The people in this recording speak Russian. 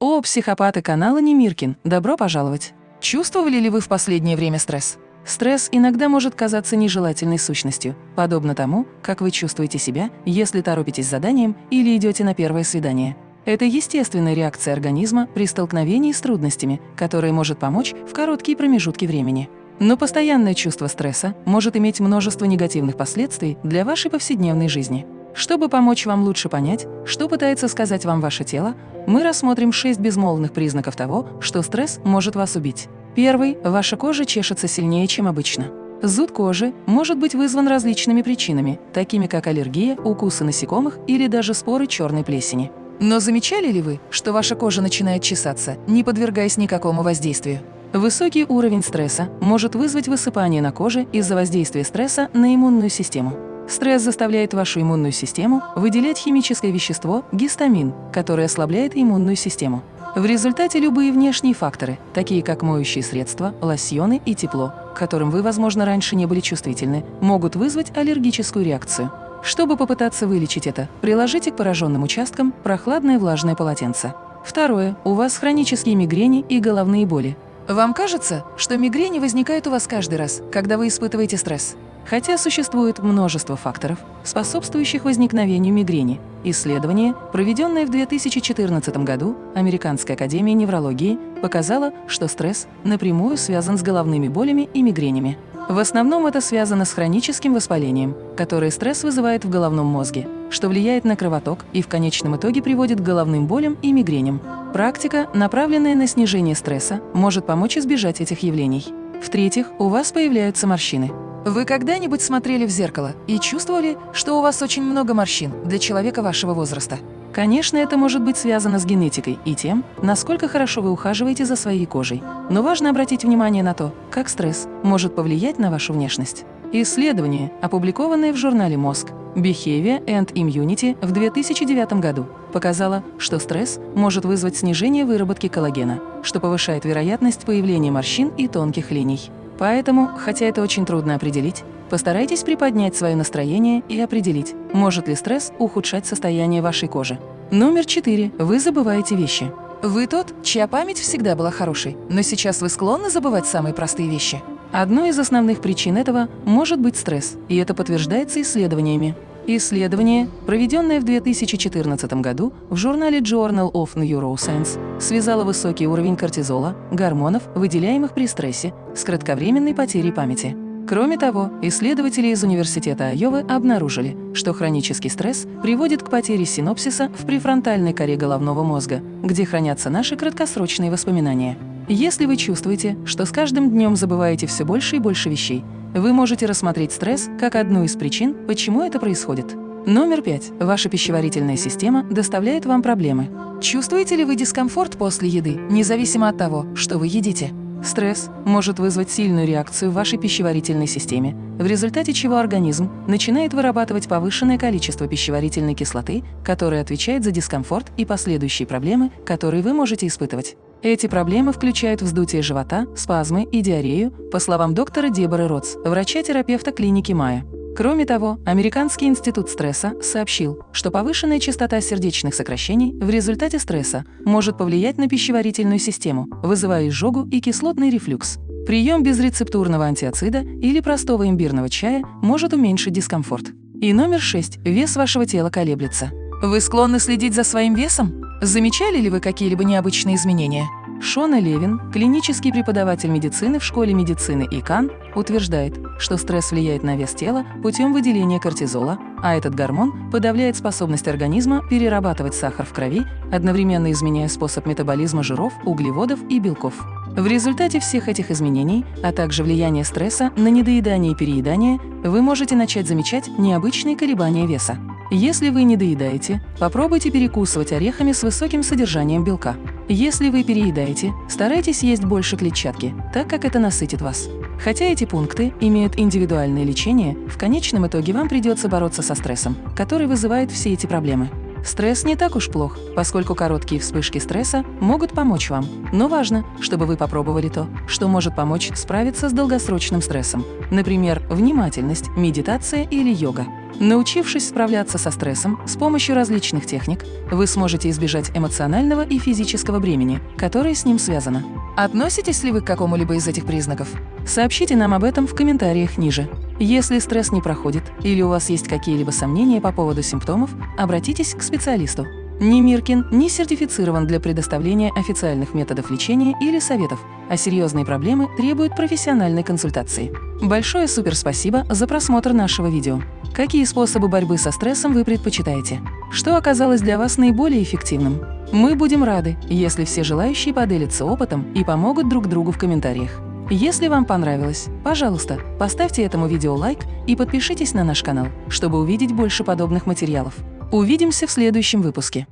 О, психопаты канала Немиркин, добро пожаловать! Чувствовали ли вы в последнее время стресс? Стресс иногда может казаться нежелательной сущностью, подобно тому, как вы чувствуете себя, если торопитесь с заданием или идете на первое свидание. Это естественная реакция организма при столкновении с трудностями, которая может помочь в короткие промежутки времени. Но постоянное чувство стресса может иметь множество негативных последствий для вашей повседневной жизни. Чтобы помочь вам лучше понять, что пытается сказать вам ваше тело, мы рассмотрим шесть безмолвных признаков того, что стресс может вас убить. Первый – ваша кожа чешется сильнее, чем обычно. Зуд кожи может быть вызван различными причинами, такими как аллергия, укусы насекомых или даже споры черной плесени. Но замечали ли вы, что ваша кожа начинает чесаться, не подвергаясь никакому воздействию? Высокий уровень стресса может вызвать высыпание на коже из-за воздействия стресса на иммунную систему. Стресс заставляет вашу иммунную систему выделять химическое вещество гистамин, которое ослабляет иммунную систему. В результате любые внешние факторы, такие как моющие средства, лосьоны и тепло, к которым вы, возможно, раньше не были чувствительны, могут вызвать аллергическую реакцию. Чтобы попытаться вылечить это, приложите к пораженным участкам прохладное влажное полотенце. Второе. У вас хронические мигрени и головные боли. Вам кажется, что мигрени возникают у вас каждый раз, когда вы испытываете стресс? Хотя существует множество факторов, способствующих возникновению мигрени. Исследование, проведенное в 2014 году Американской академией неврологии, показало, что стресс напрямую связан с головными болями и мигренями. В основном это связано с хроническим воспалением, которое стресс вызывает в головном мозге, что влияет на кровоток и в конечном итоге приводит к головным болям и мигреням. Практика, направленная на снижение стресса, может помочь избежать этих явлений. В-третьих, у вас появляются морщины. Вы когда-нибудь смотрели в зеркало и чувствовали, что у вас очень много морщин для человека вашего возраста? Конечно, это может быть связано с генетикой и тем, насколько хорошо вы ухаживаете за своей кожей. Но важно обратить внимание на то, как стресс может повлиять на вашу внешность. Исследование, опубликованное в журнале «Мозг» Behavior and Immunity в 2009 году, показало, что стресс может вызвать снижение выработки коллагена, что повышает вероятность появления морщин и тонких линий. Поэтому, хотя это очень трудно определить, постарайтесь приподнять свое настроение и определить, может ли стресс ухудшать состояние вашей кожи. Номер четыре. Вы забываете вещи. Вы тот, чья память всегда была хорошей, но сейчас вы склонны забывать самые простые вещи. Одной из основных причин этого может быть стресс, и это подтверждается исследованиями. Исследование, проведенное в 2014 году в журнале Journal of Neuroscience, связало высокий уровень кортизола, гормонов, выделяемых при стрессе, с кратковременной потерей памяти. Кроме того, исследователи из Университета Айовы обнаружили, что хронический стресс приводит к потере синопсиса в префронтальной коре головного мозга, где хранятся наши краткосрочные воспоминания. Если вы чувствуете, что с каждым днем забываете все больше и больше вещей, вы можете рассмотреть стресс как одну из причин, почему это происходит. Номер пять. Ваша пищеварительная система доставляет вам проблемы. Чувствуете ли вы дискомфорт после еды, независимо от того, что вы едите? Стресс может вызвать сильную реакцию в вашей пищеварительной системе, в результате чего организм начинает вырабатывать повышенное количество пищеварительной кислоты, которая отвечает за дискомфорт и последующие проблемы, которые вы можете испытывать. Эти проблемы включают вздутие живота, спазмы и диарею, по словам доктора Деборы Ротс, врача-терапевта клиники Майя. Кроме того, Американский институт стресса сообщил, что повышенная частота сердечных сокращений в результате стресса может повлиять на пищеварительную систему, вызывая изжогу и кислотный рефлюкс. Прием безрецептурного антиоцида или простого имбирного чая может уменьшить дискомфорт. И номер 6. Вес вашего тела колеблется. Вы склонны следить за своим весом? Замечали ли вы какие-либо необычные изменения? Шона Левин, клинический преподаватель медицины в школе медицины ИКАН, утверждает, что стресс влияет на вес тела путем выделения кортизола, а этот гормон подавляет способность организма перерабатывать сахар в крови, одновременно изменяя способ метаболизма жиров, углеводов и белков. В результате всех этих изменений, а также влияния стресса на недоедание и переедание, вы можете начать замечать необычные колебания веса. Если вы не доедаете, попробуйте перекусывать орехами с высоким содержанием белка. Если вы переедаете, старайтесь есть больше клетчатки, так как это насытит вас. Хотя эти пункты имеют индивидуальное лечение, в конечном итоге вам придется бороться со стрессом, который вызывает все эти проблемы. Стресс не так уж плох, поскольку короткие вспышки стресса могут помочь вам. Но важно, чтобы вы попробовали то, что может помочь справиться с долгосрочным стрессом. Например, внимательность, медитация или йога. Научившись справляться со стрессом с помощью различных техник, вы сможете избежать эмоционального и физического бремени, которое с ним связано. Относитесь ли вы к какому-либо из этих признаков? Сообщите нам об этом в комментариях ниже. Если стресс не проходит или у вас есть какие-либо сомнения по поводу симптомов, обратитесь к специалисту. Ни Миркин не сертифицирован для предоставления официальных методов лечения или советов, а серьезные проблемы требуют профессиональной консультации. Большое суперспасибо за просмотр нашего видео. Какие способы борьбы со стрессом вы предпочитаете? Что оказалось для вас наиболее эффективным? Мы будем рады, если все желающие поделятся опытом и помогут друг другу в комментариях. Если вам понравилось, пожалуйста, поставьте этому видео лайк и подпишитесь на наш канал, чтобы увидеть больше подобных материалов. Увидимся в следующем выпуске.